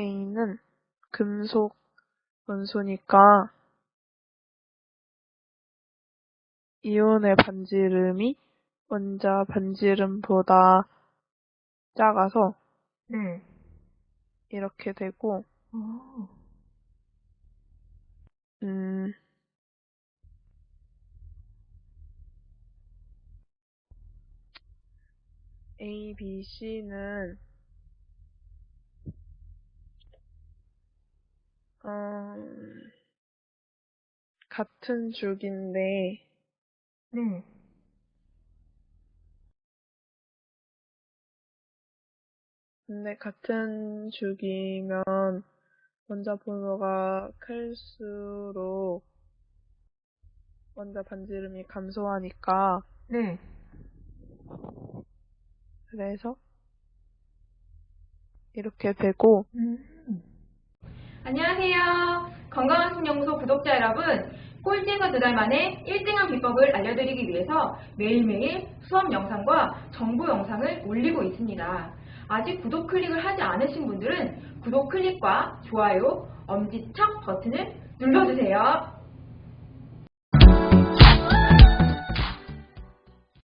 A는 금속 원소니까 이온의 반지름이 원자 반지름보다 작아서 네. 이렇게 되고, 어. 음, A, B, C는 같은 죽인데 네. 근데 같은 죽이면 원자 번호가 클수록 원자 반지름이 감소하니까 네. 그래서 이렇게 되고 음. 안녕하세요. 건강한 신연구소 구독자 여러분. 꼴찌에서 두 달 만에 1등한 비법을 알려드리기 위해서 매일매일 수업 영상과 정보 영상을 올리고 있습니다. 아직 구독 클릭을 하지 않으신 분들은 구독 클릭과 좋아요, 엄지척 버튼을 눌러주세요.